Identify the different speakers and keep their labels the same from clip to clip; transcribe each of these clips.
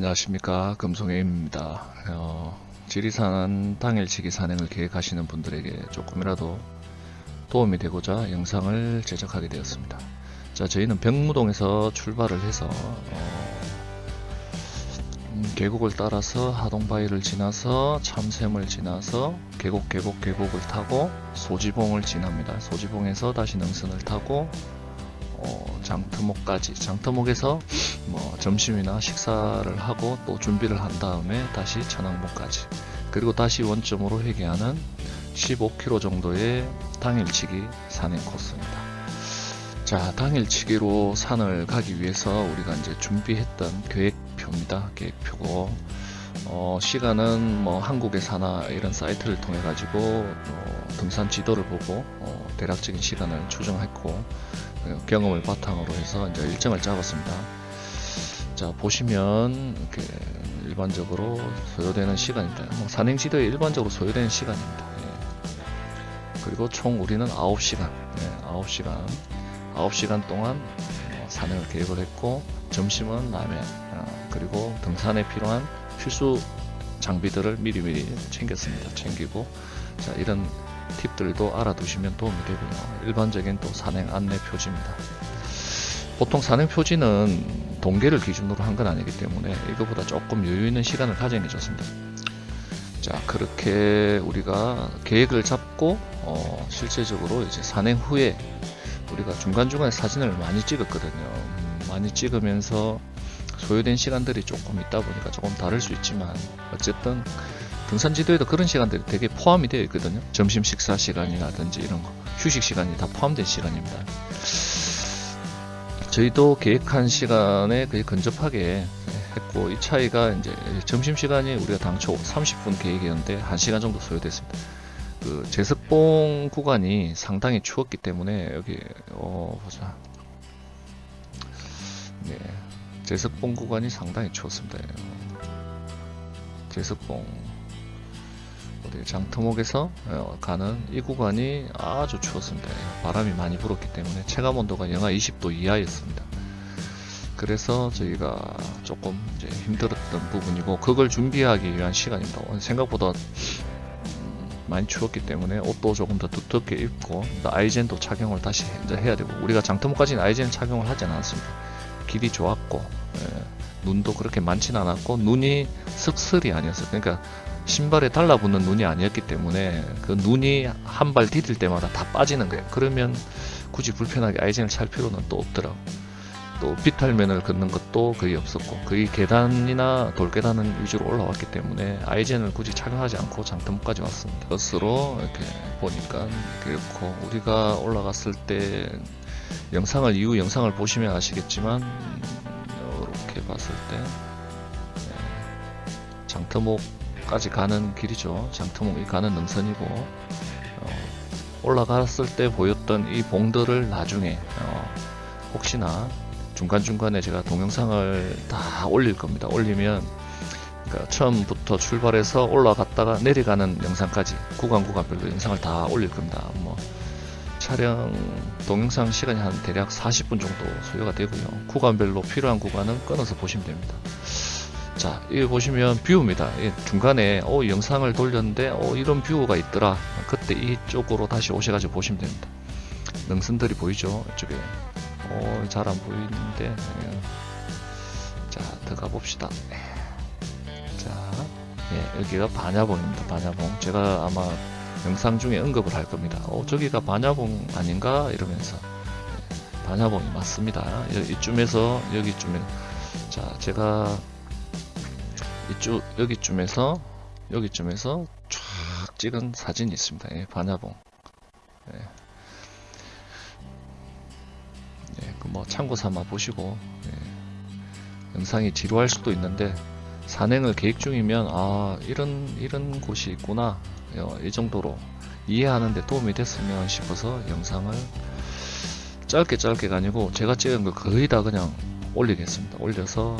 Speaker 1: 안녕하십니까. 금송혜입니다. 어, 지리산 당일치기 산행을 계획하시는 분들에게 조금이라도 도움이 되고자 영상을 제작하게 되었습니다. 자 저희는 병무동에서 출발을 해서 어, 음, 계곡을 따라서 하동바위를 지나서 참샘을 지나서 계곡 계곡 계곡을 타고 소지봉을 지납니다. 소지봉에서 다시 능선을 타고 어, 장터목까지 장터목에서 뭐 점심이나 식사를 하고 또 준비를 한 다음에 다시 천왕봉까지 그리고 다시 원점으로 회귀하는 15km 정도의 당일치기 산행 코스입니다. 자 당일치기로 산을 가기 위해서 우리가 이제 준비했던 계획표입니다. 계획표고 어, 시간은 뭐 한국의 사나 이런 사이트를 통해 가지고 어, 등산 지도를 보고 어, 대략적인 시간을 추정했고 어, 경험을 바탕으로 해서 이제 일정을 잡았습니다. 자 보시면 이렇게 일반적으로 소요되는 시간입니다. 뭐 산행 지도에 일반적으로 소요되는 시간입니다. 예. 그리고 총 우리는 9시간, 예, 9시간, 9시간 동안 어, 산행을 계획을 했고 점심은 라면, 어, 그리고 등산에 필요한 필수 장비들을 미리미리 챙겼습니다. 챙기고 자 이런 팁들도 알아두시면 도움이 되고요. 일반적인 또 산행 안내 표지입니다. 보통 산행 표지는 동계를 기준으로 한 건 아니기 때문에 이거보다 조금 여유 있는 시간을 가정해 줬습니다. 자 그렇게 우리가 계획을 잡고 어, 실제적으로 이제 산행 후에 우리가 중간중간에 사진을 많이 찍었거든요. 음, 많이 찍으면서 소요된 시간들이 조금 있다 보니까 조금 다를 수 있지만 어쨌든 등산 지도에도 그런 시간들이 되게 포함이 되어 있거든요. 점심 식사 시간이라든지 이런 거, 휴식 시간이 다 포함된 시간입니다. 저희도 계획한 시간에 거의 근접하게 했고 이 차이가 이제 점심 시간이 우리가 당초 30분 계획이었는데 1시간 정도 소요됐습니다. 그 제석봉 구간이 상당히 추웠기 때문에 여기 어 보자. 네. 제석봉 구간이 상당히 추웠습니다. 제석봉 어디 장터목에서 어, 가는 이 구간이 아주 추웠습니다. 바람이 많이 불었기 때문에 체감 온도가 영하 20도 이하였습니다. 그래서 저희가 조금 이제 힘들었던 부분이고 그걸 준비하기 위한 시간입니다. 생각보다 음, 많이 추웠기 때문에 옷도 조금 더 두텁게 입고 아이젠도 착용을 다시 해야 되고 우리가 장터목까지는 아이젠 착용을 하지 않았습니다. 길이 좋았고 예, 눈도 그렇게 많진 않았고 눈이 습슬이 아니었어요. 그러니까 신발에 달라붙는 눈이 아니었기 때문에 그 눈이 한 발 디딜 때마다 다 빠지는 거예요. 그러면 굳이 불편하게 아이젠을 찰 필요는 또 없더라고. 또 비탈면을 걷는 것도 거의 없었고 거의 계단이나 돌계단은 위주로 올라왔기 때문에 아이젠을 굳이 착용하지 않고 장터목까지 왔습니다. 버스로 이렇게 보니까 그렇고 우리가 올라갔을 때 영상을 이후 영상을 보시면 아시겠지만 이렇게 봤을 때 네, 장터목 까지 가는 길이죠. 장터목이 가는 능선이고 어, 올라갔을 때 보였던 이 봉들을 나중에 어, 혹시나 중간중간에 제가 동영상을 다 올릴 겁니다. 올리면 그러니까 처음부터 출발해서 올라갔다가 내려가는 영상까지 구간 구간별로 영상을 다 올릴 겁니다. 뭐 촬영 동영상 시간이 한 대략 40분 정도 소요가 되고요. 구간별로 필요한 구간은 끊어서 보시면 됩니다. 자, 여기 보시면 view입니다. 중간에 어, 영상을 돌렸는데 어, 이런 view가 있더라. 그때 이쪽으로 다시 오셔가지고 보시면 됩니다. 능선들이 보이죠? 이쪽에. 어, 잘 안 보이는데. 자, 들어가 봅시다. 자, 예, 여기가 반야봉입니다. 반야봉. 제가 아마 영상 중에 언급을 할 겁니다. 어, 저기가 반야봉 아닌가? 이러면서. 네, 반야봉이 맞습니다. 이쯤에서 여기쯤에. 자, 제가 이쪽, 여기쯤에서, 여기쯤에서 쫙 찍은 사진이 있습니다. 예, 반야봉. 예. 예, 그 뭐 참고 삼아 보시고, 예. 영상이 지루할 수도 있는데, 산행을 계획 중이면, 아, 이런, 이런 곳이 있구나. 어, 이 정도로 이해하는데 도움이 됐으면 싶어서 영상을 짧게 짧게가 아니고 제가 찍은 거 거의 다 그냥 올리겠습니다. 올려서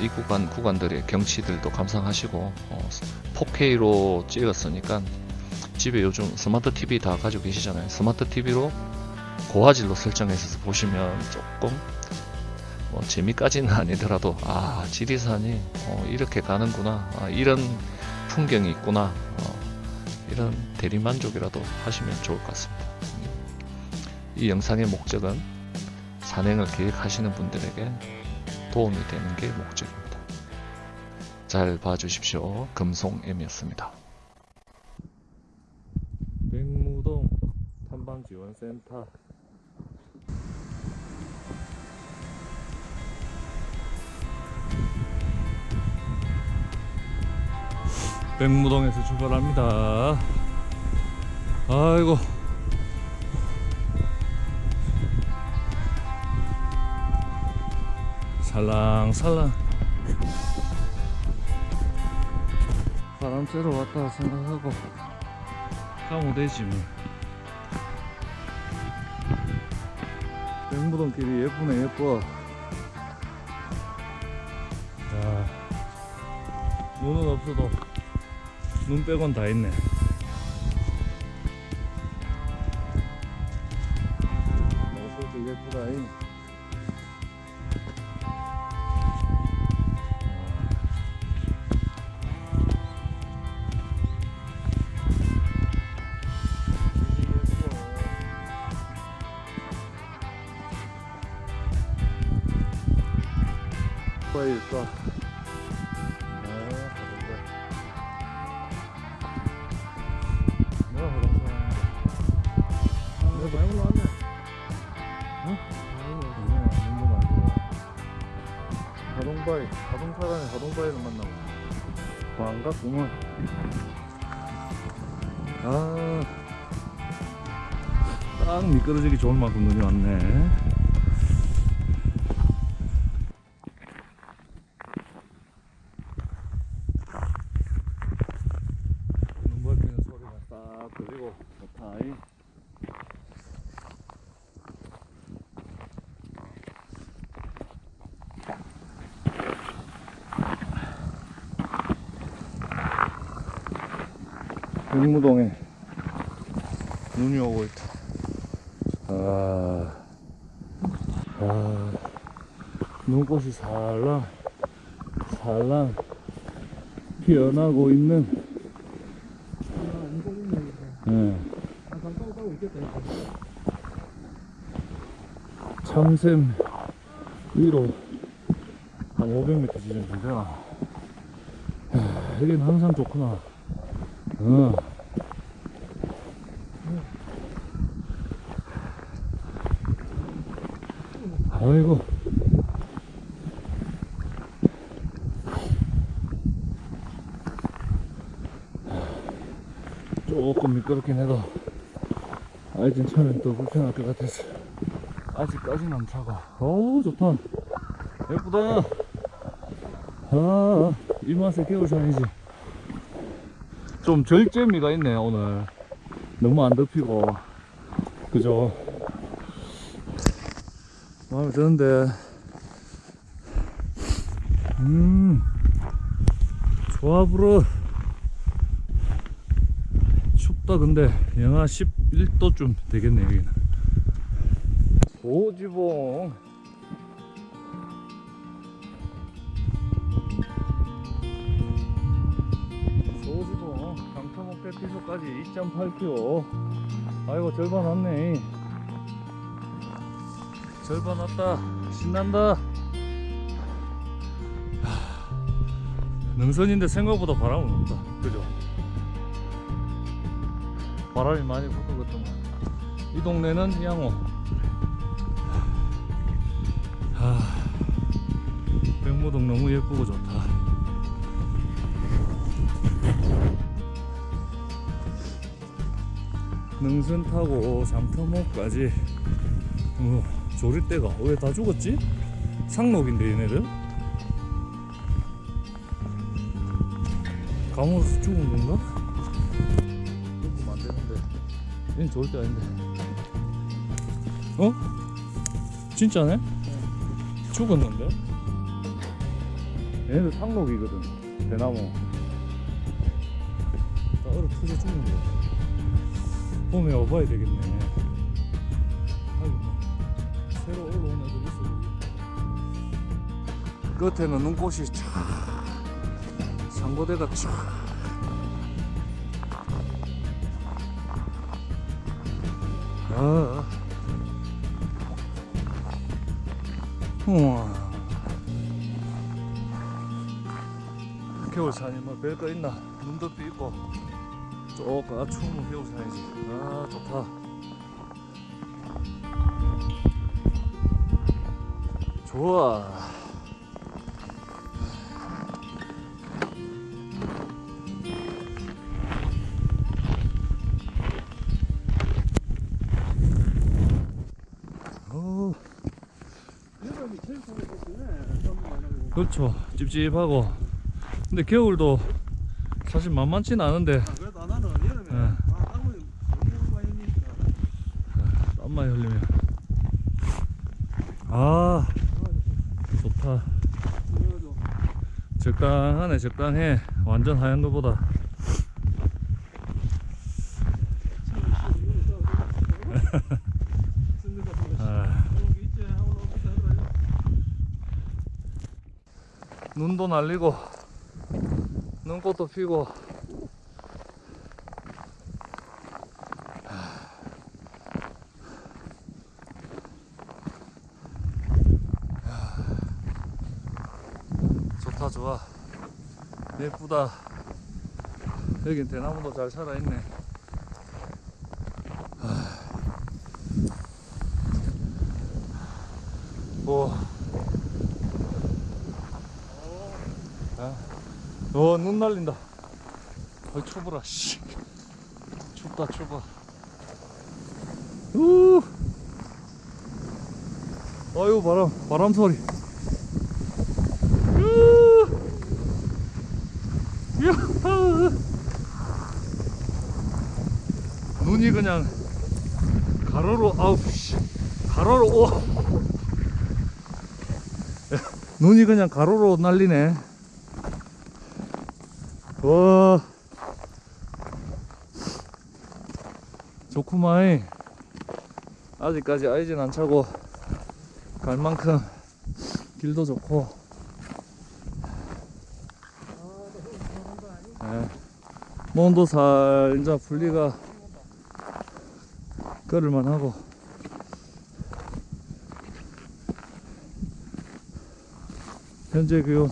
Speaker 1: 이 구간 구간들의 경치들도 감상하시고 어, 4K로 찍었으니까 집에 요즘 스마트 TV 다 가지고 계시잖아요. 스마트 TV로 고화질로 설정해서 보시면 조금
Speaker 2: 뭐 재미까지는 아니더라도 아 지리산이 어, 이렇게 가는구나 아, 이런 풍경이 있구나 어, 이런 대리만족이라도 하시면 좋을 것 같습니다. 음. 이 영상의 목적은 산행을 계획하시는 분들에게 도움이 되는 게 목적입니다. 잘 봐주십시오. 금송M이었습니다. 백무동 탐방지원센터 백무동에서 출발합니다. 아이고. 살랑살랑. 바람 쐬러 왔다 생각하고 가면 되지 뭐. 백무동길이 예쁘네 예뻐. 자, 눈은 없어도 눈 빼곤 다 있네. 어서도 예쁘다잉. 반갑구만 아딱 미끄러지기 좋을 만큼 눈이 왔네 눈 밟히는 소리가 딱 들리고 좋다 이. 백무동에 눈이 오고 있다 아, 아 눈꽃이 살랑 살랑 피어나고 있는 예. 참샘 위로 한 500m 지점 되잖아. 야, 여기는 항상 좋구나. 어. 아이고. 조금 미끄럽긴 해도 아이진 차면 또 불편할 것 같아서 아직까지는 안 차가 어우 좋다 예쁘다 아, 이 맛에 겨울산이지 좀 절제미가 있네 오늘. 너무 안 덮이고. 그죠? 마음에 드는데. 음 조합으로 춥다 근데 영하 11도쯤 되겠네 여기는. 소지봉 대피소까지 2.8km 아이고 절반 왔네. 절반 왔다. 신난다. 하, 능선인데 생각보다 바람은 없다. 그죠? 바람이 많이 불거든만 이 동네는 양호. 하, 백무동 너무 예쁘고 좋다 능선 타고 잠터목까지 어, 조리대가 왜 다 죽었지? 상록인데 얘네들 감으로서 죽은 건가? 죽으면 안 되는데 얘는 절대 아닌데 어? 진짜네? 죽었는데? 얘네들 상록이거든 대나무 다 얼어 터져 죽는 거야 봄에 와봐야 되겠네 아이고 뭐 새로 올라온 애들 있어 끝에는 눈꽃이 쫙 상고대가 쫙 아. 우와. 겨울산이 뭐 별거 있나? 눈도 있고 조금 아 추우면 겨울산이지. 아 좋다. 좋아.
Speaker 3: 나고.
Speaker 2: 그렇죠. 찝찝하고. 근데 겨울도 사실 만만치는 않은데
Speaker 3: 아, 그래도 나는 여름에
Speaker 2: 네.
Speaker 3: 아, 땀을 너무 많이 흘리니까.
Speaker 2: 땀 많이 흘리면 아 좋다. 적당하네 적당해. 완전 하얀 거보다. 아, 눈도 날리고 눈꽃도 피고 좋다 좋아 예쁘다 여긴 대나무도 잘 살아있네 오. 어, 눈 날린다. 어이, 추워라, 씨. 춥다, 추워. 우! 어유, 바람, 바람 소리. 우! 야하! 눈이 그냥 가로로, 아우, 씨. 가로로, 오! 눈이 그냥 가로로 날리네. 와. 좋구마이. 아직까지 아이진 안 차고 갈 만큼 길도 좋고. 예. 몸도 살 이제 분리가 걸을만 하고. 현재 기온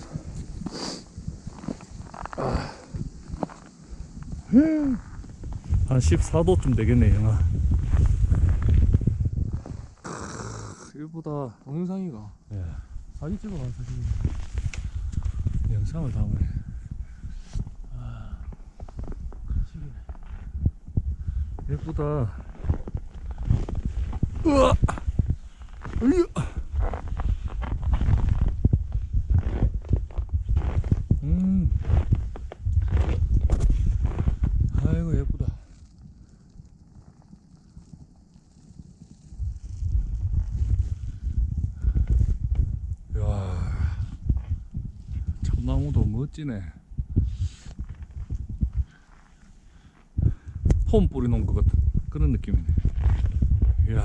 Speaker 2: 한 14도쯤 되겠네 영하. 일보다
Speaker 3: 동영상이가.
Speaker 2: 예,
Speaker 3: 사진 찍어봐 사진.
Speaker 2: 영상을 담으네. 예쁘다 으아 으이 음 아이고 예쁘다 야 참나무도 멋지네 폼 뿌려놓은 것 같은 그런 느낌이네. 이야.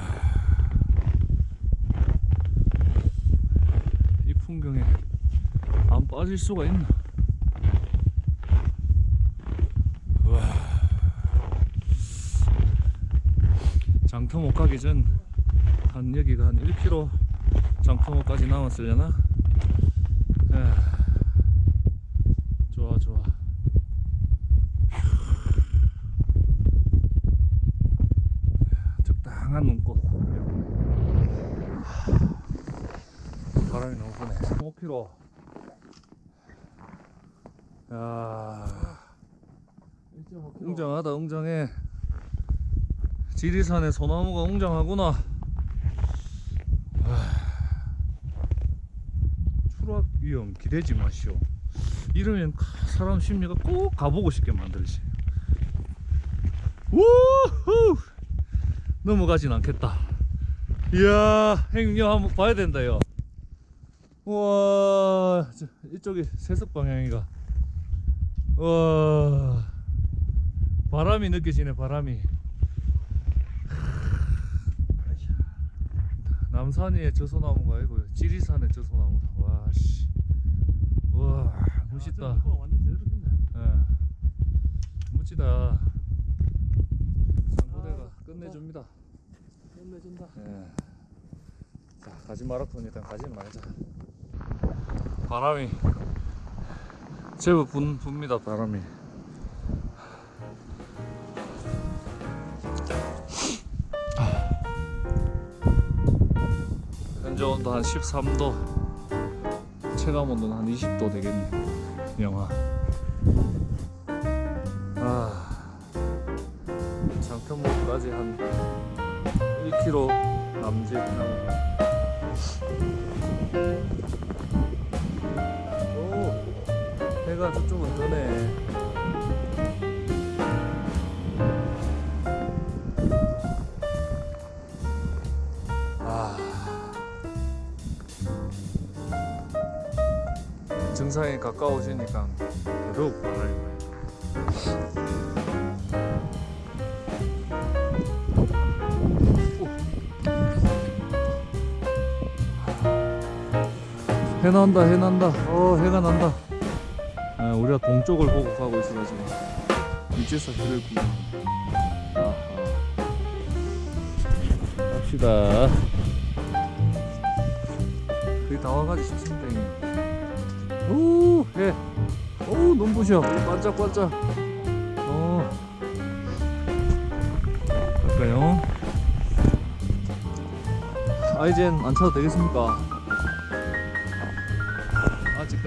Speaker 2: 이 풍경에 안 빠질 수가 있나? 와. 장터목 가기 전 한 여기가 한 1km 장터목까지 남았으려나 에, 좋아 좋아 적당한 눈꽃. 바람이 너무 부네. 5km 야. 웅장하다 웅장해. 지리산의 소나무가 웅장하구나. 아, 추락 위험 기대지 마시오. 이러면 사람 심리가 꼭 가보고 싶게 만들지. 우후 넘어가진 않겠다 이야 행여 한번 봐야 된다 요 우와 저, 이쪽이 세석 방향이가 와 바람이 느껴지네 바람이 남산의 저소나무가 아니고 지리산의 저소나무다 와씨
Speaker 1: 멋있다.
Speaker 3: 어, 완전 제대로 됐네.
Speaker 1: 예. 멋지다. 끝내줍니다.
Speaker 3: 끝내준다.
Speaker 1: 예. 자, 가지 마라톤 일단 가지 말자. 바람이 제법 분, 붑니다, 바람이. 현재 온도 한 13도, 체감 온도는 한 20도 되겠네, 영하. 장편목까지 한 1km 남짓 남은 오 해가 저쪽은 뜨네. 아. 정상에 가까워지니까 더더욱 바람이 해 난다 해 난다. 어 해가 난다. 아, 우리가 동쪽을 보고 가고 있어 가지고. 이제서 해를 아하. 갑시다. 거의 다 와가지 형님. 오해. 오 눈부셔. 반짝반짝. 어. 갈까요? 아이젠 안 차도 되겠습니까?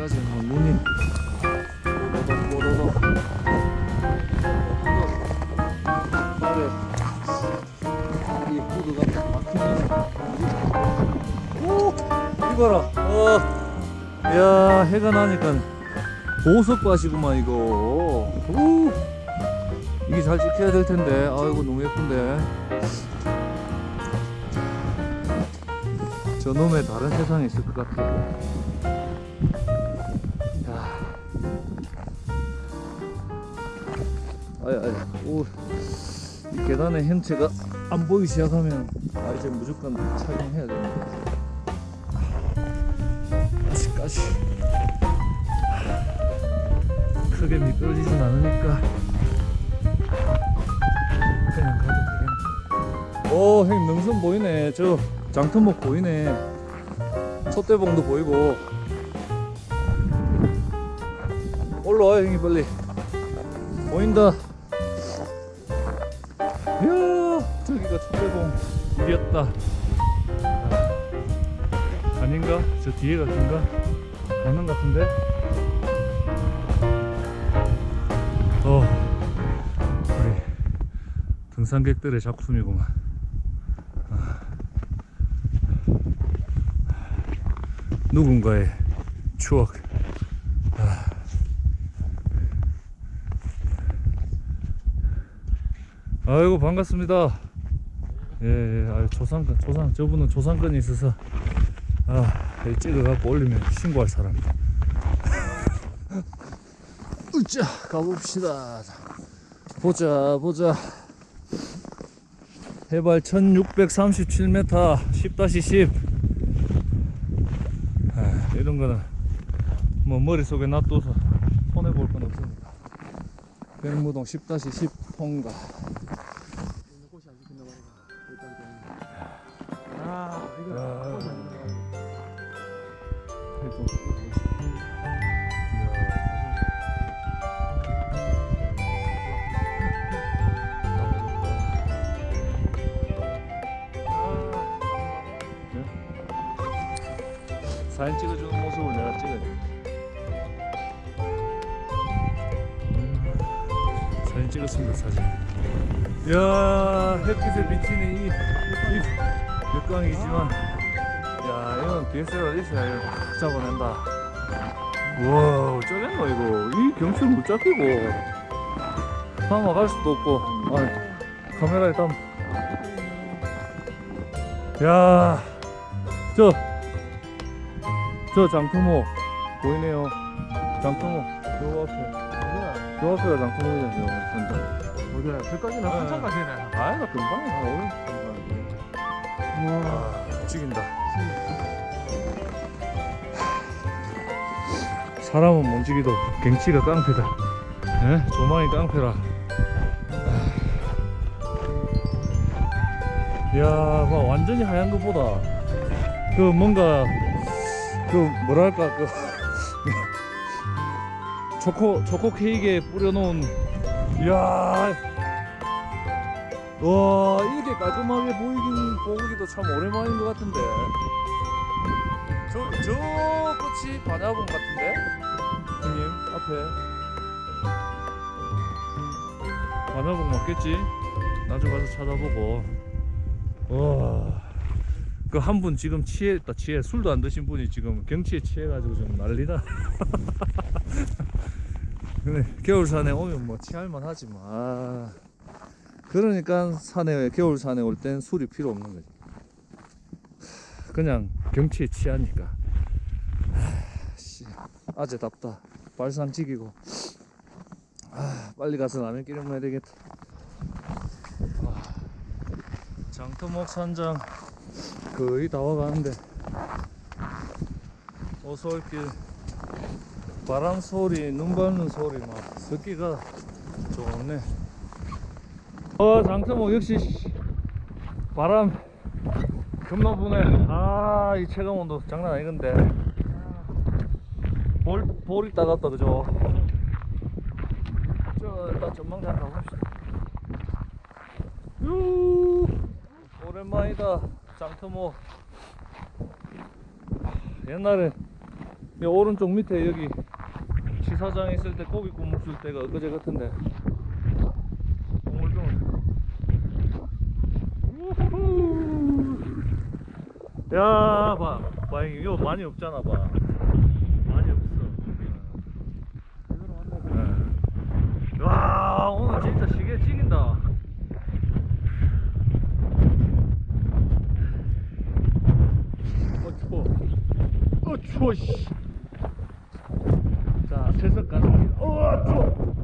Speaker 1: 아직까지 뭐 눈이 오 이봐라. 어. 야, 해가 나니까 보석밭이구만 이거. 오. 이게 잘 지켜야 될 텐데. 아이고 너무 예쁜데. 저놈의 다른 세상에 있을 것 같아 아야, 아야, 오, 이 계단의 형체가 안 보이기 시작하면 아 이제 무조건 착용해야 됩니다. 아직까지 크게 미끄러지진 않으니까 그냥 가도 되겠네. 오, 형님 능선 보이네. 저 장터목 보이네. 촛대봉도 보이고. 올라와요 형님 빨리 보인다 이겼다 아, 아닌가? 저 뒤에가 긴가? 것 같은데? 어 우리 등산객들의 작품이구만 아. 누군가의 추억 아이고 반갑습니다. 조상권, 조상, 저분은 조상권이 있어서 아, 찍어갖고 올리면 신고할 사람이다. 으쌰, 가봅시다. 보자, 보자. 해발 1637m, 10-10. 아, 이런 거는 뭐 머릿속에 놔둬서 손해볼 건 없습니다. 백무동 10-10 통과. 사진 찍어주는 모습을 내가 찍어야 돼. 음, 사진 찍었습니다, 사진. 이야, 햇빛에 비치는 이, 이 역광이지만, 야, 이건 DSLR 있어야 이거 확 잡아낸다. 우와, 어쩌겠노, 이거. 이 경치를 못 잡히고. 담아갈 수도 없고, 아, 카메라에 담. 야, 저, 저 장투모 보이네요. 장투모 저 앞에? 저 앞에가 장투모이잖아요. 진짜.
Speaker 3: 어디야? 저까지는 한참 가시네.
Speaker 1: 아이가 금방 오늘
Speaker 3: 우 와.
Speaker 1: 아, 죽인다. 바람은 먼지기도 경치가 깡패다 예? 조망이 깡패라 이야 봐 완전히 하얀 것보다 그 뭔가 그 뭐랄까 그 초코 초코 케이크에 뿌려놓은 이야 와 이렇게 깔끔하게 보이긴 보기도 참 오랜만인 것 같은데. 저, 저 꽃이 반야봉 같은데? 형님 앞에. 반야봉 맞겠지? 나중에 가서 찾아보고. 와그 한 분 지금 취했다 취해. 술도 안 드신 분이 지금 경치에 취해가지고 지금 난리다. 근데 겨울산에 오면 뭐 취할만 하지 뭐 아, 그러니까 산에 겨울 산에 올 땐 술이 필요 없는 거지. 그냥 경치에 취하니까. 하, 씨, 아재답다. 발상 지기고. 아, 빨리 가서 라면 끓여 먹어야 되겠다. 아, 장터목 산장 거의 다 와가는데. 어서올길. 바람 소리 눈 밟는 소리 막 습기가 좋네 어 장터목 역시 바람 겁나 부네. 아 이 체감 온도 장난 아니건데. 볼, 볼이 따갑다 그죠? 저 일단 한번 가봅시다. 유! 오랜만이다 장터모 옛날에 이 오른쪽 밑에 여기 시사장 있을 때 고기 줄 때가 엊그제 같은데 오물조물 우후. 야, 봐. 봐, 이거 많이 없잖아, 봐. 많이 없어. 네. 와, 오늘 진짜 시계 찍인다. 어, 추워. 어, 추워, 씨. 자, 세석 가는 길. 어, 추워.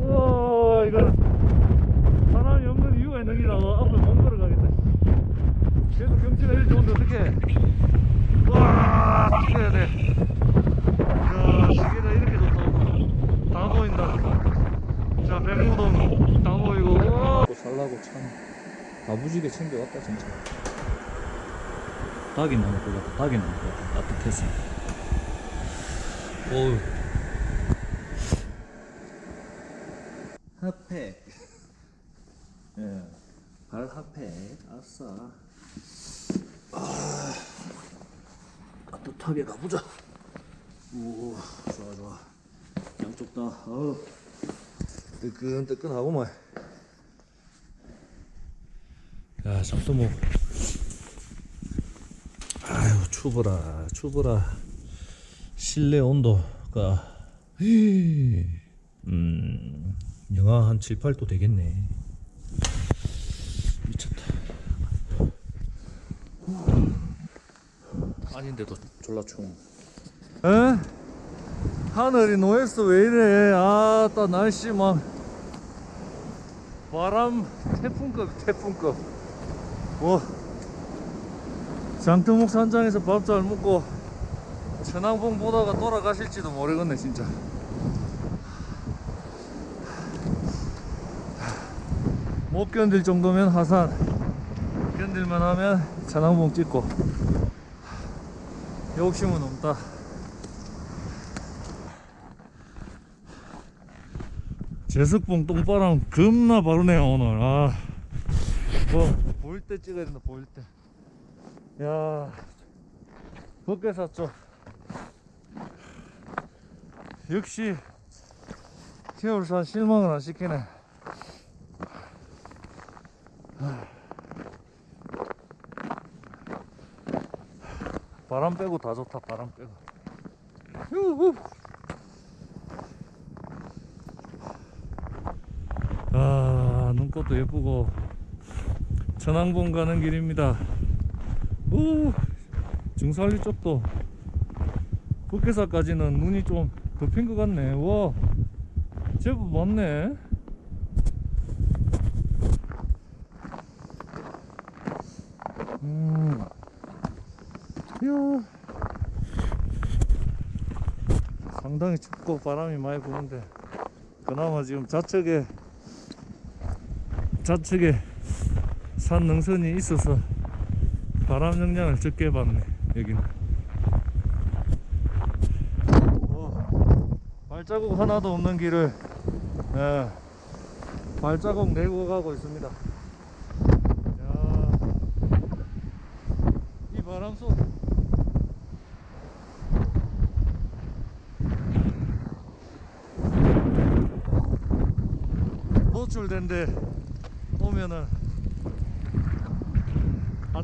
Speaker 1: 우와, 이거는 사람이 없는 이유가 있는 기라 앞에 못 걸어가겠다. 그래도 경치가 이렇게 좋은데 어떡해. 와, 찍어야 돼. 야, 시계가 이렇게 좋다고. 다 보인다. 자, 백무동 다 보이고. 또 살라고 참. 다부지게 챙겨왔다, 진짜. 닭이 나올 것 같아. 닭이 나올 것 같아. 따뜻해서. 어우.
Speaker 4: 핫팩. 예. 발 핫팩. 아싸. 아. 따뜻하게 가보자. 오, 좋아, 좋아. 양쪽 다, 어우. 뜨끈뜨끈하고만.
Speaker 1: 야, 잠깐만. 아유, 추워라, 추워라. 실내 온도가, 음, 영하 한 7, 8도 되겠네. 미쳤다. 아닌데도 졸라 추워. 에? 하늘이 노했어, 왜 이래. 아, 따 날씨 막. 바람 태풍급, 태풍급. 뭐 장터목 산장에서 밥 잘 먹고 천왕봉 보다가 돌아가실지도 모르겠네 진짜. 못 견딜 정도면 하산. 견딜만 하면 천왕봉 찍고. 욕심은 없다. 제석봉 똥바람 겁나 바르네요 오늘. 아. 뭐, 보일 때 찍어야 된다, 보일 때. 야, 벗게 샀죠. 역시, 겨울산 실망을 안 시키네. 바람 빼고 다 좋다, 바람 빼고. 후후. 아, 눈꽃도 예쁘고. 천왕봉 가는 길입니다. 오, 중산리 쪽도 북해사까지는 눈이 좀 덮인 것 같네. 와, 제법 많네. 음, 이야, 상당히 춥고 바람이 많이 부는데 그나마 지금 좌측에 좌측에 산 능선이 있어서 바람 영향을 적게 받네 여기는. 어, 발자국 하나도 없는 길을 예, 발자국 내고 가고 있습니다. 야, 이 바람 속. 노출된 데 오면은 아,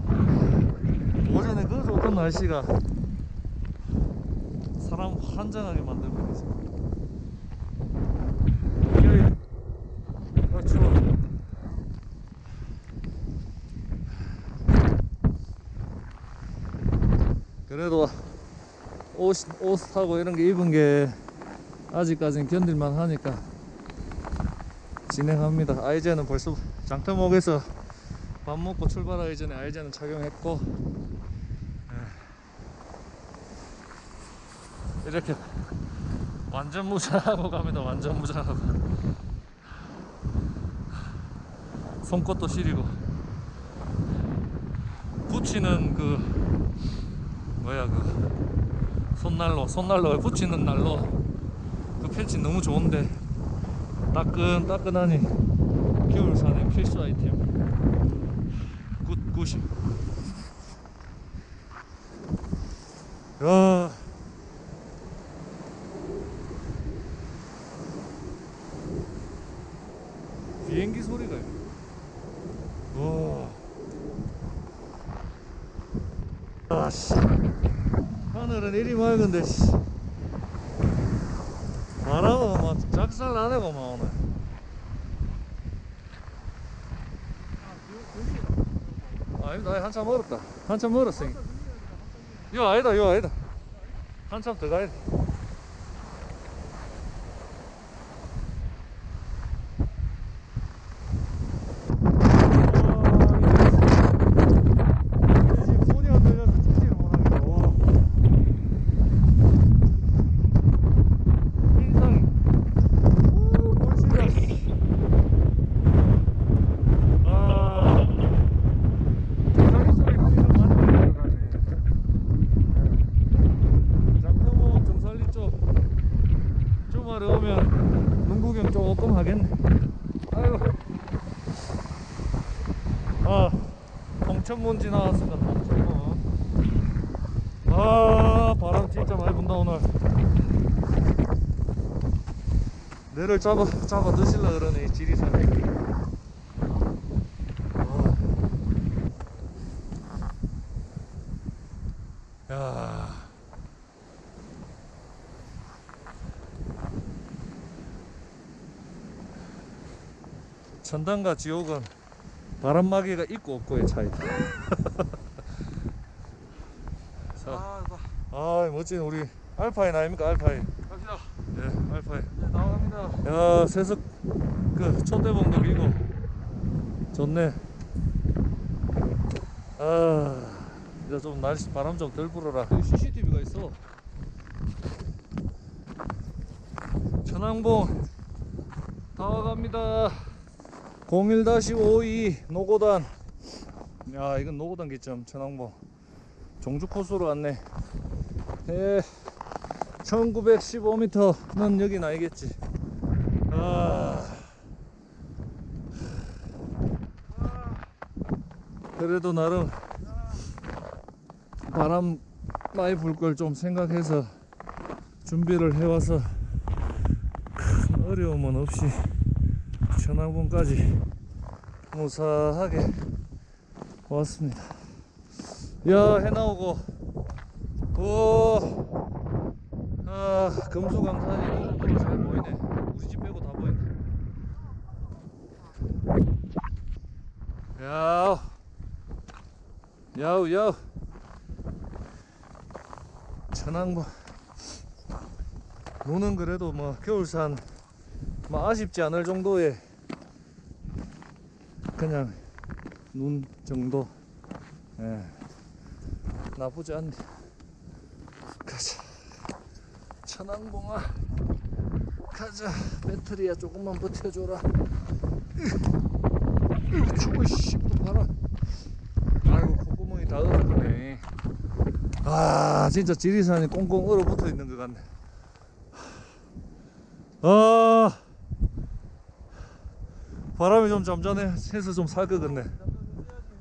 Speaker 1: 오전에 그 좋던 날씨가 사람 환장하게 만들고 있어. 여기. 아 추워. 그래도 옷, 옷하고 이런 게 입은 게 아직까지는 견딜만 하니까 진행합니다. 아이제는 벌써 장터목에서 밥 먹고 출발하기 전에 아이제는 착용했고 이렇게 완전 무장하고 갑니다. 완전 무장하고. 손것도 시리고. 붙이는 그 뭐야 그 손난로 손난로에 붙이는 난로. 그 펼치 너무 좋은데 따끈 따끈하니 겨울산의 필수 아이템. 굿 굿이. 야 비행기 소리가 와 아 씨. 하늘은 이리 맑은데 씨. 바람은 막 작살 나네고 막 오늘. 아니, 한참 멀었다. 한참 멀었어 이거 아니다 이거 아니다. 한참 더 가야 돼 지금 손이 안 들려서 찍지를 못하겠어 인상이 우 골치가 아 자기 소리 거의 좀 많이 들어가네 장터목 정살리 쪽 주말에 오면 농구경 조금 하겠네 아이고 아 홍 천문지 나왔습니다 홍천문 아 바람 진짜 많이 분다 오늘. 내를 잡아 잡아 드실라 그러네 이 지리산에. 어. 야. 천당과 지옥은 바람막이가 있고 없고의 차이다. 자,
Speaker 3: 아,
Speaker 1: 나아 멋진 우리 알파인 아닙니까? 알파인.
Speaker 3: 갑시다.
Speaker 1: 예 알파인.
Speaker 3: 네, 나갑니다.
Speaker 1: 야 세석 그 촛대봉도 기고. 좋네. 아 이제 좀 날씨 바람 좀 덜 불어라. 여기 CCTV가 있어. 천왕봉. 다 와갑니다 01-52 노고단. 야 이건 노고단 기점. 천왕봉 종주 코스로 왔네. 예 1915m는 여긴 아니겠지. 아. 그래도 나름 바람 많이 불 걸 좀 생각해서 준비를 해와서 큰 어려움은 없이 천왕봉까지 무사하게 왔습니다. 야, 해 나오고, 오, 아, 금수강산이 고속도로 잘 보이네. 우리 집 빼고 다 보인다. 야우, 야우, 야우. 천왕봉. 눈은 그래도 뭐 겨울산 뭐 아쉽지 않을 정도의 그냥 눈 정도. 예. 나쁘지 않네. 가자. 천왕봉아 가자 배터리야 조금만 버텨줘라 으, 추워 씨또 바람 아이고 콧구멍이 다 얼어버네 아 진짜 지리산이 꽁꽁 얼어붙어 있는 것 같네 아 바람이 좀 잠자네. 해서 좀살것 같네.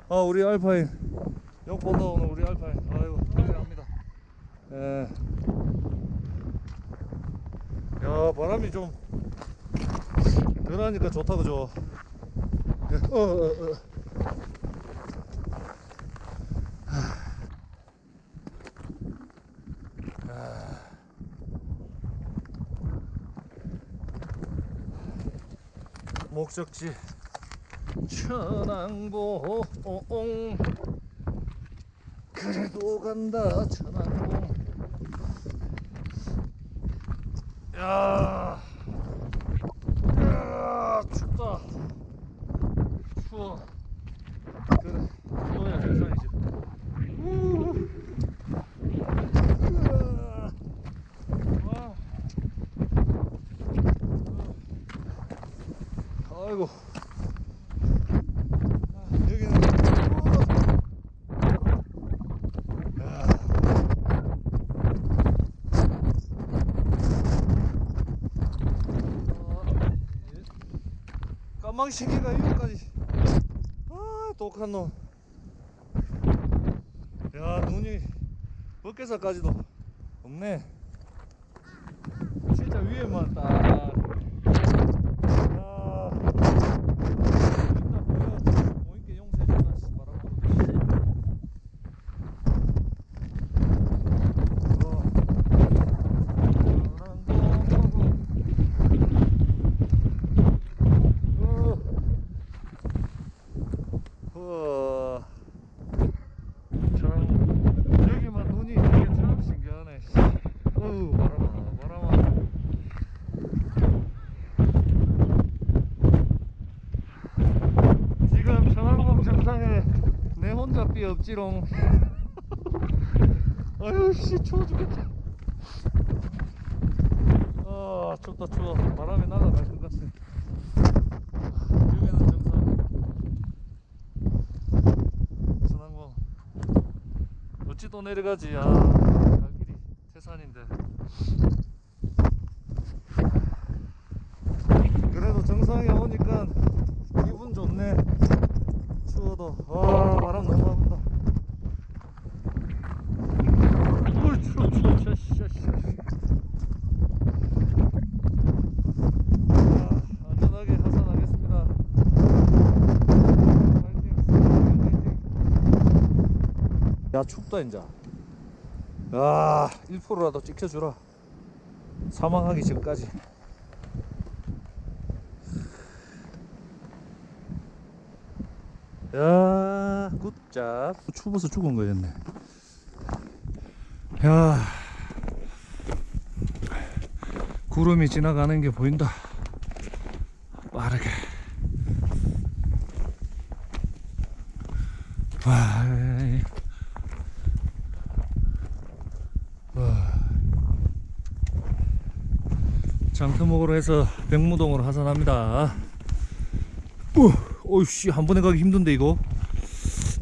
Speaker 1: 아 우리 알파인. 역 보다 오늘 우리 알파인. 아이고 감사합니다. 예. 야 바람이 좀 덜하니까 좋다 그죠? 예, 어, 어, 어. 목적지. 천왕봉. 그래도 간다 천왕봉. 야, 야 춥다 추워 그래 추워야 정상이지 우. 으아. 와. 아이고 아, 여기는 우와. 야. 새끼가 이거까지. 아 독한 놈 야 눈이 벗개사까지도 없네. 진짜 위에만 딱 아. 일단 보여. 보이게 용서해준다, 씨, 바람 불어도. 어. 어. 어. 참, 여기만 눈이 있는 게 참 신기하네. 씨. 어우, 바람아, 바람아. 지금 천왕봉 정상에 내 없지롱. 아유 씨 추워 죽겠다. 아 춥다 추워. 바람이 날아갈 것 같아. 여기는 정상. 천왕봉. 어찌 또 내려가지? 아, 갈 길이 태산인데. 그래도 정상에 오니까 기분 좋네. 추워도 와 바람 너무 안 분다. 물 추워 추워 샤, 샤, 샤. 아, 안전하게 하산하겠습니다. 파이팅, 파이팅. 야 춥다 인자. 야 1%라도 찍혀주라. 사망하기 전까지. 야, 굿잡. 추워서 죽은 거였네. 야, 구름이 지나가는 게 보인다. 빠르게. 와. 장터목으로 해서 백무동으로 하산합니다. 우, 어이씨 한 번에 가기 힘든데 이거.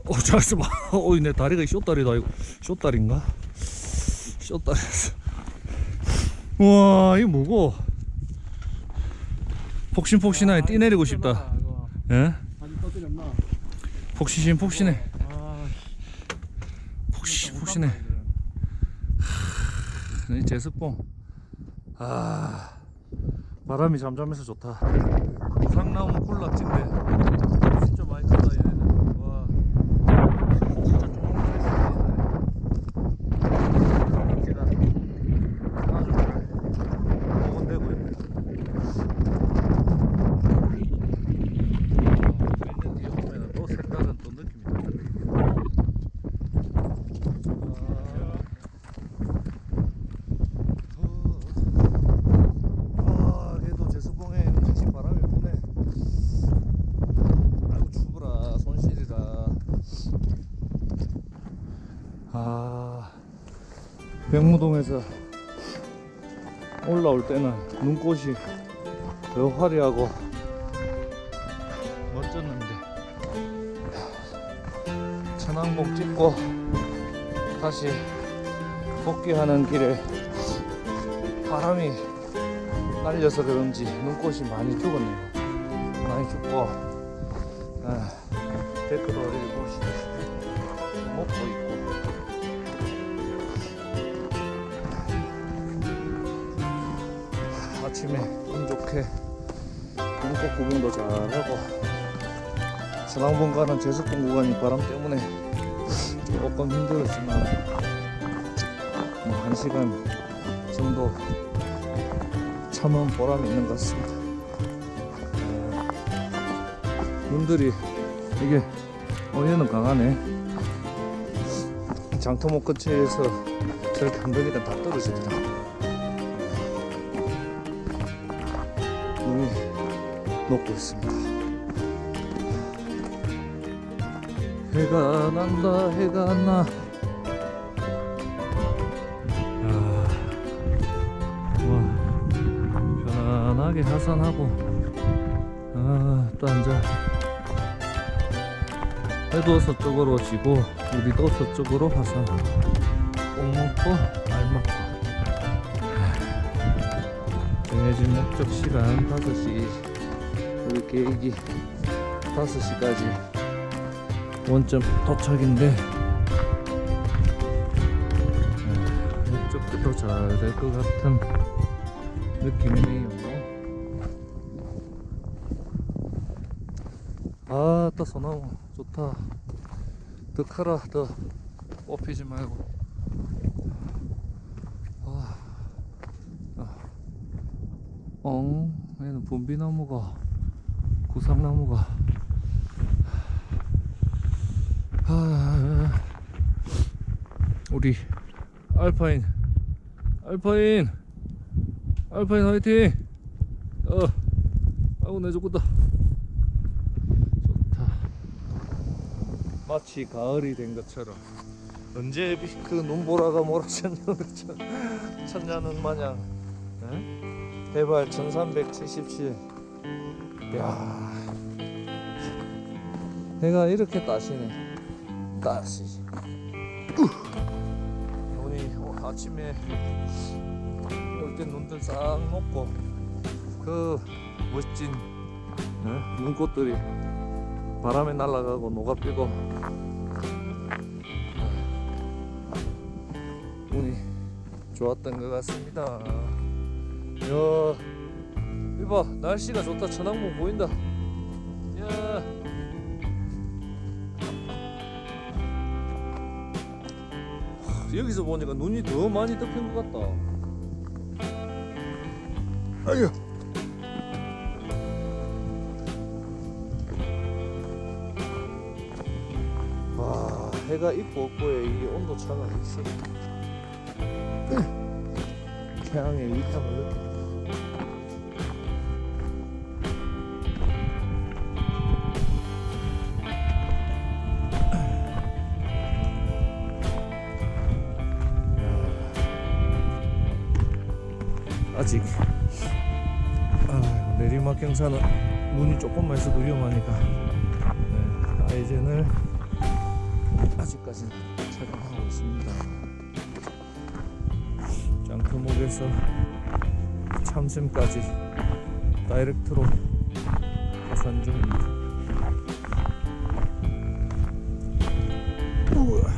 Speaker 1: 어, 봐. 어이 내 다리가 쇼다리다 이거. 쇼다리인가? 쇼다리였어. 와, 이거 뭐고? 폭신폭신하게 뛰 내리고 싶다. 예?
Speaker 3: 아직 떠들이 없나?
Speaker 1: 폭신신 폭신해.
Speaker 3: 아,
Speaker 1: 폭신 폭신해. 이 제습봉. 아, 바람이 잠잠해서 좋다. 상나무 콜락진데 진짜 많이 크다 얘네들. 와, 진짜 조만간했어 얘네들. 아주 잘 먹은대고 있네. 몇년 뒤에 보면은 또 색다른 또 느낌이 달라. 아, 그래도 제수봉에 같이 바람이 부네. 아이고 추브라 손실이라. 아, 백무동에서 올라올 때는 눈꽃이 더 화려하고 멋졌는데 천왕봉 찍고 다시 복귀하는 길에 바람이 날려서 그런지 눈꽃이 많이 죽었네요. 많이 죽고 아, 댓글 어리를 보시듯 구경도 잘하고 가는 제습봉 구간이 바람 때문에 조금 힘들었지만 뭐한 시간 정도 참은 보람이 있는 것 같습니다. 어, 눈들이 이게 어 얘는 강하네. 장터목 근처에서 저렇게 한 덩이가 다 떨어지더라. 녹고 있습니다. 해가 난다 해가 나. 아, 와 편안하게 하산하고 아 또 앉아. 해도 서쪽으로 지고 우리도 서쪽으로 하산. 꼭 먹고 알 먹고. 정해진 목적 시간 5시 우리 계획이 5시까지 원점 도착인데 아, 목적지도 잘 될 것 같은 느낌이네요. 아따 소나무 좋다. 더 커라 더 뽑히지 말고. 엉 얘는 봄비나무가 구상나무가. 아, 우리 알파인 알파인 알파인 화이팅! 어 아우 내 죽겠다. 좋다. 마치 가을이 된 것처럼. 언제 그 눈보라가 몰아쳤는 것처럼 마냥 에? 해발 1377 야 해가 이렇게 따시네. 눈이 어, 아침에 올 때 눈들 싹 녹고 그 멋진 어? 눈꽃들이 바람에 날아가고 녹아피고 운이 좋았던 것 같습니다. 야 이봐 날씨가 좋다. 천왕봉 보인다 여기서 보니까 눈이 더 많이 덮인 것 같다. 아유. 와, 해가 있고 없고에 이게 온도 차가 있어. 태양의 위탁을 느낀 경사는 눈이 조금만 있어도 위험하니까. 네, 아이젠을 아직까지는 착용하고 있습니다. 장터목에서 참샘까지 다이렉트로 하산 중입니다. 우와.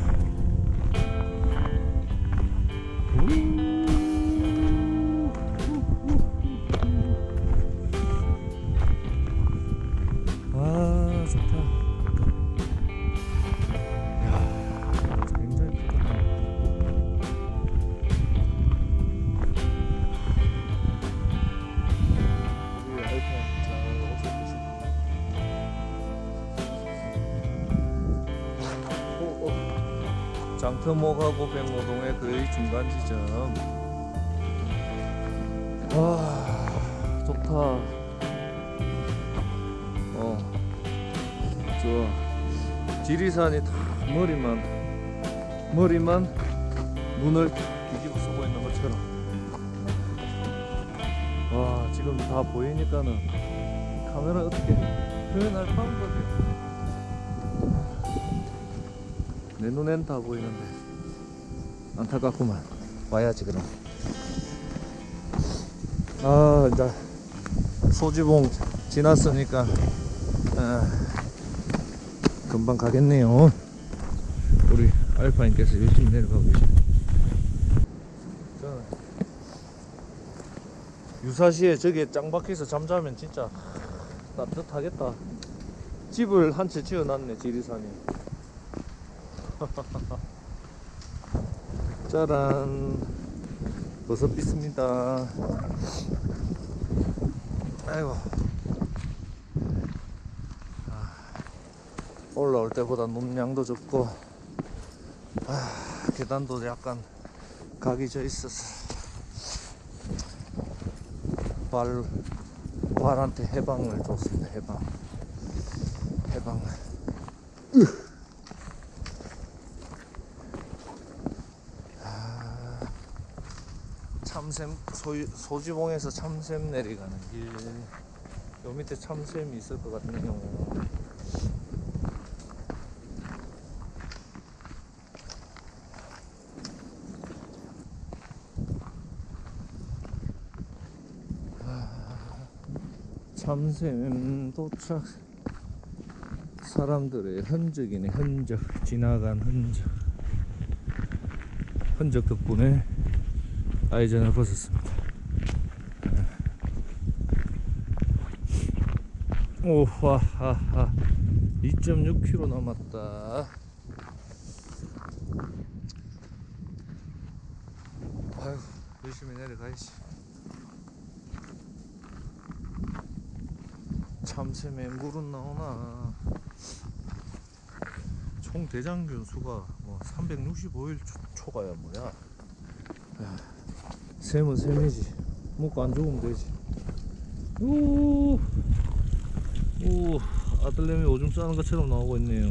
Speaker 1: 눈을 뒤집어 쓰고 있는 것처럼. 지금 다 보이니까는 카메라 어떻게 표현할 방법이 내 눈엔 다 보이는데 안타깝구만. 와야지 그럼. 아 이제 소지봉 지났으니까 아, 금방 가겠네요. 우리 알파인께서 열심히 내려가고 저는 유사시에 저기에 짱 박혀서 잠자면 진짜 따뜻하겠다. 집을 한 채 지어놨네 지리산이 짜란. 버섯 있습니다. 아이고. 아, 올라올 때보다 눈양도 적고 아, 계단도 약간 각이 져 있어서 발 발한테 해방을 줬습니다. 해방. 해방. 아, 참샘 소, 소지봉에서 참샘 내려가는 길 요 밑에 참샘이 있을 것 같네요 참샘 도착. 사람들의 흔적이네 흔적. 지나간 흔적. 흔적 덕분에 아이전을 벗었습니다. 오하하하. 2.6km 남았다 아유 열심히 내려가야지 참새에 물은 나오나. 총 대장균 수가 뭐 365일 초, 가야 뭐야. 야, 샘은 샘이지. 먹고 안 죽으면 되지. 오, 오 아들내미 오줌 싸는 것처럼 나오고 있네요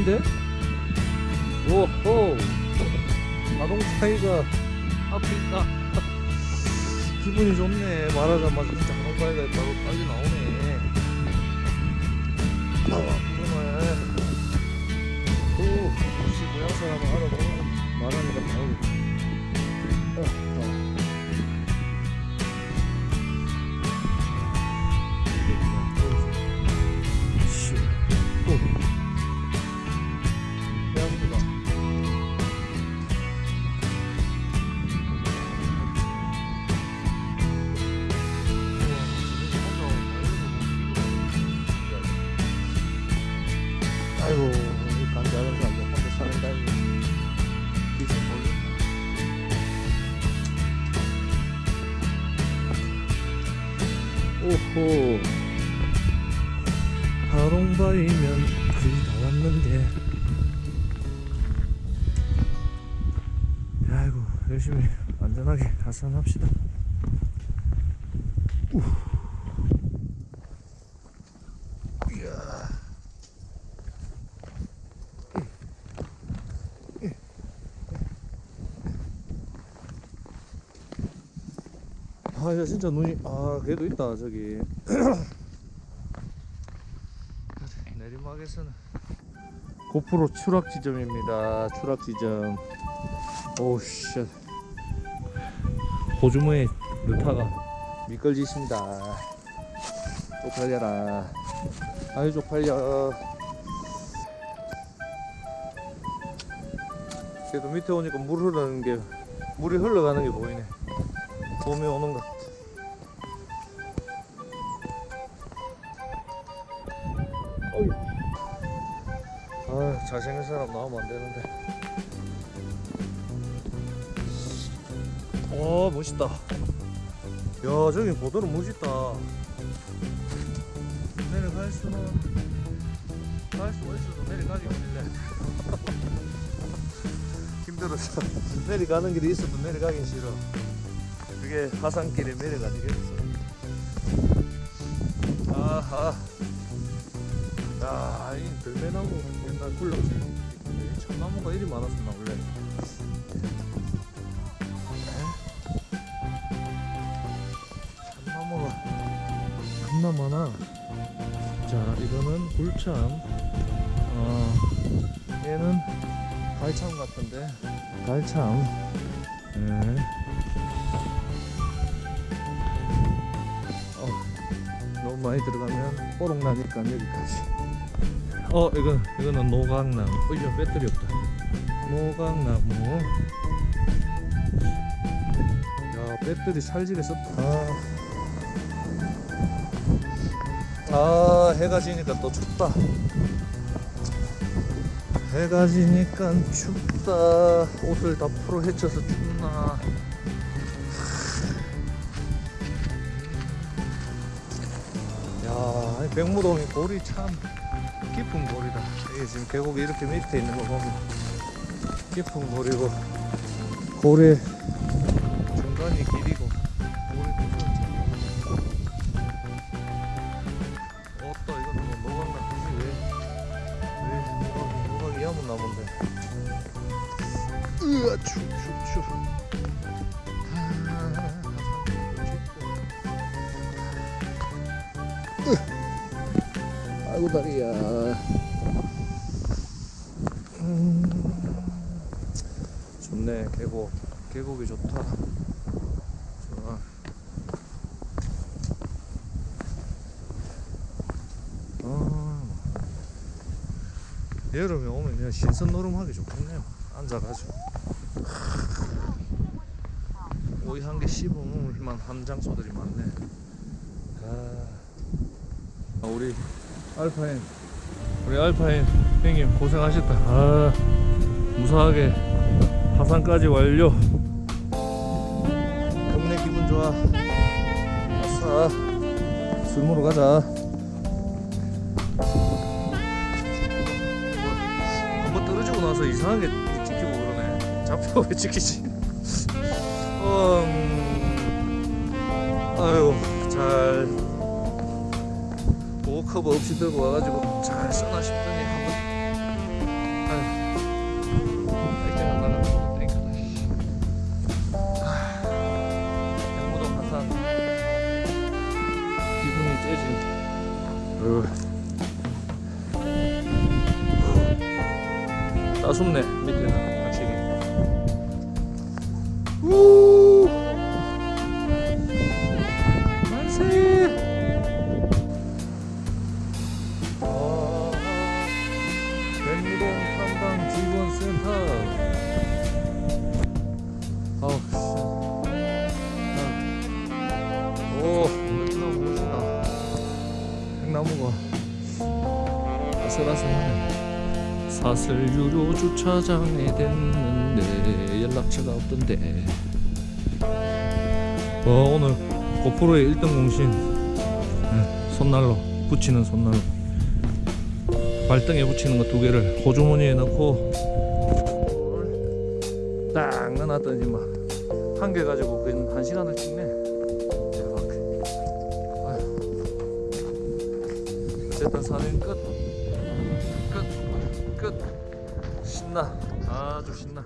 Speaker 1: 자동차인데? 오호. 자동차이가 앞에 있다. 기분이 좋네. 말하자마자 진짜 자동차이가 있다고 빨리 나오네. 나와 그러네 오 역시 모양 사람은 알아보는 말하니까 다행이다 하게 하산합시다. 우. 이야. 아, 야, 진짜 눈이, 아, 그래도 있다, 저기. 내리막에서는 고프로 추락 지점입니다. 추락 지점. 오씨. 호주머니 루타가 미끌짓습니다. 쪽팔려라. 아유 쪽팔려. 그래도 밑에 오니까 물 흐르는 게 물이 흘러가는 게 보이네. 봄이 오는 것. 같아. 어이. 아 잘생긴 사람 나오면 안 되는데. 와 멋있다. 야 저기 보도로 멋있다. 내려갈 수는 갈 수가 있어도 내려가기 힘들네. 힘들어서 내려가는 길이 있어도 내려가긴 싫어. 그게 하산길에 내려가지겠어. 아하. 야, 이 들매나무 옛날 굴렁지. 참나무가 이리 많았었나 원래. 굴참. 어, 얘는 갈참 같은데. 갈참. 네. 어, 너무 많이 들어가면 뽀록 나니까 여기까지. 어, 이건 이거는 노각나무. 어, 이거 배터리 없다. 노각나무. 야, 배터리 살질에 썼다. 아, 해가 지니까 또 춥다. 해가 지니까 춥다. 옷을 다 풀어 헤쳐서 춥나. 야, 이 백무동이 골이 참 깊은 골이다. 이게 지금 계곡이 이렇게 밑에 있는 거 보면 깊은 골이고 골의 중간이 길이고 신선 노름하기 좋겠네요. 앉아가지고. 오이 한 개 씹으면 한 장소들이 많네. 아. 아, 우리 알파인 우리 알파인 형님 고생하셨다 아 무사하게 하산까지 완료 동네 기분 좋아 아싸 술 먹으러 가자 나서 이상하게 찍히고 그러네. 잡혀 왜 찍히지? 음, 아유 잘. 보호커버 없이 들고 와가지고 잘 써나 싶더니 어. 따숩네 주차장에 됐는데 연락처가 없던데. 어, 오늘 고프로의 1등 공신. 네, 손난로 붙이는 손난로. 발등에 붙이는 거 두 개를 호주머니에 넣고 딱 넣어놨더니 막한 개 가지고 한 시간을 찍네 신나 아주 신나